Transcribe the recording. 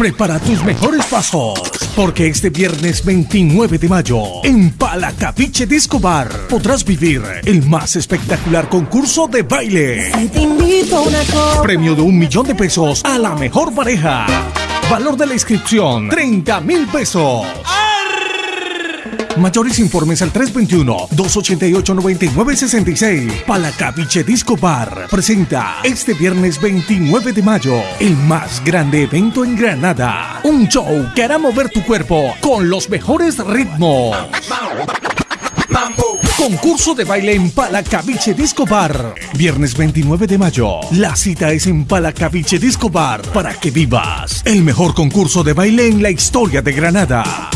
Prepara tus mejores pasos, porque este viernes 29 de mayo, en Palacapiche Disco Bar, podrás vivir el más espectacular concurso de baile. Premio de un millón de pesos a la mejor pareja. Valor de la inscripción, 30 mil pesos. Mayores informes al 321-288-9966. Palacapiche Disco Bar presenta este viernes 29 de mayo el más grande evento en Granada. Un show que hará mover tu cuerpo con los mejores ritmos. Concurso de baile en Palacaviche Disco Bar. Viernes 29 de mayo. La cita es en Palacaviche Disco Bar para que vivas el mejor concurso de baile en la historia de Granada.